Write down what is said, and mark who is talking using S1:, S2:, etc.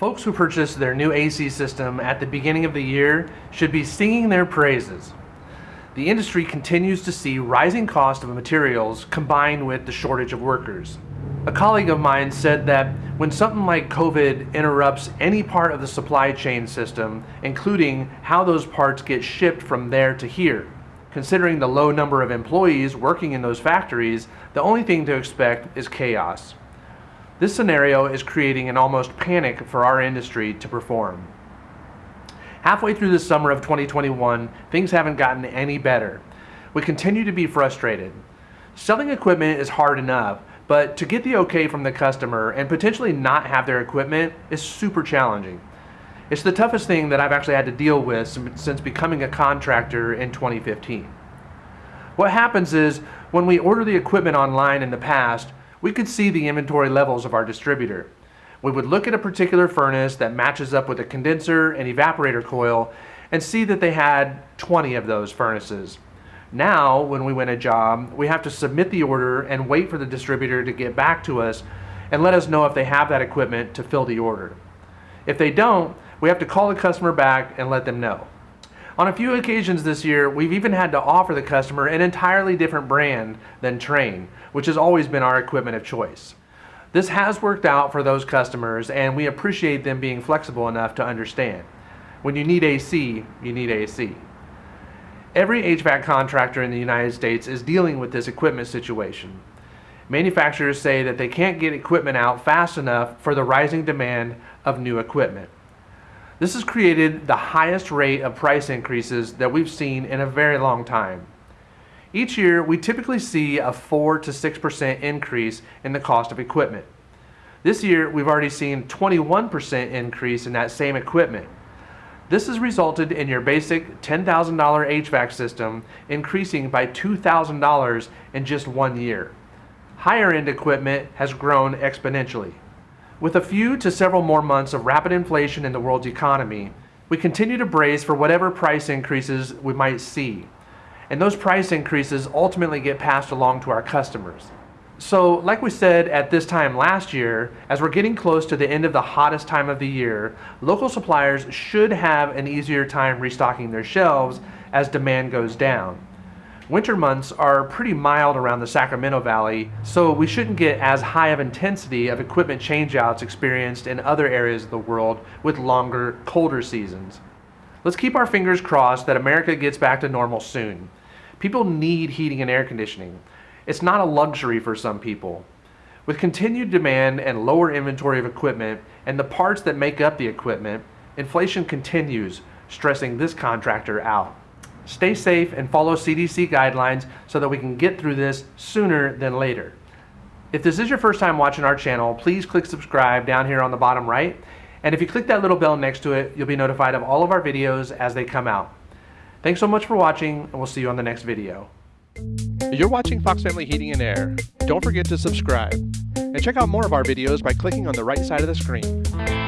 S1: Folks who purchase their new AC system at the beginning of the year should be singing their praises. The industry continues to see rising cost of materials combined with the shortage of workers. A colleague of mine said that when something like COVID interrupts any part of the supply chain system, including how those parts get shipped from there to here, considering the low number of employees working in those factories, the only thing to expect is chaos. This scenario is creating an almost panic for our industry to perform. Halfway through the summer of 2021, things haven't gotten any better. We continue to be frustrated. Selling equipment is hard enough, but to get the okay from the customer and potentially not have their equipment is super challenging. It's the toughest thing that I've actually had to deal with since becoming a contractor in 2015. What happens is when we order the equipment online in the past, we could see the inventory levels of our distributor. We would look at a particular furnace that matches up with a condenser and evaporator coil and see that they had 20 of those furnaces. Now, when we win a job, we have to submit the order and wait for the distributor to get back to us and let us know if they have that equipment to fill the order. If they don't, we have to call the customer back and let them know. On a few occasions this year, we've even had to offer the customer an entirely different brand than Trane, which has always been our equipment of choice. This has worked out for those customers and we appreciate them being flexible enough to understand. When you need AC, you need AC. Every HVAC contractor in the United States is dealing with this equipment situation. Manufacturers say that they can't get equipment out fast enough for the rising demand of new equipment. This has created the highest rate of price increases that we've seen in a very long time. Each year, we typically see a 4 to 6% increase in the cost of equipment. This year, we've already seen 21% increase in that same equipment. This has resulted in your basic $10,000 HVAC system increasing by $2,000 in just one year. Higher end equipment has grown exponentially. With a few to several more months of rapid inflation in the world's economy, we continue to brace for whatever price increases we might see. And those price increases ultimately get passed along to our customers. So, like we said at this time last year, as we're getting close to the end of the hottest time of the year, local suppliers should have an easier time restocking their shelves as demand goes down. Winter months are pretty mild around the Sacramento Valley, so we shouldn't get as high of intensity of equipment changeouts experienced in other areas of the world with longer, colder seasons. Let's keep our fingers crossed that America gets back to normal soon. People need heating and air conditioning. It's not a luxury for some people. With continued demand and lower inventory of equipment and the parts that make up the equipment, inflation continues, stressing this contractor out. Stay safe and follow CDC guidelines so that we can get through this sooner than later. If this is your first time watching our channel, please click subscribe down here on the bottom right. And if you click that little bell next to it, you'll be notified of all of our videos as they come out. Thanks so much for watching, and we'll see you on the next video.
S2: You're watching Fox Family Heating and Air. Don't forget to subscribe. And check out more of our videos by clicking on the right side of the screen.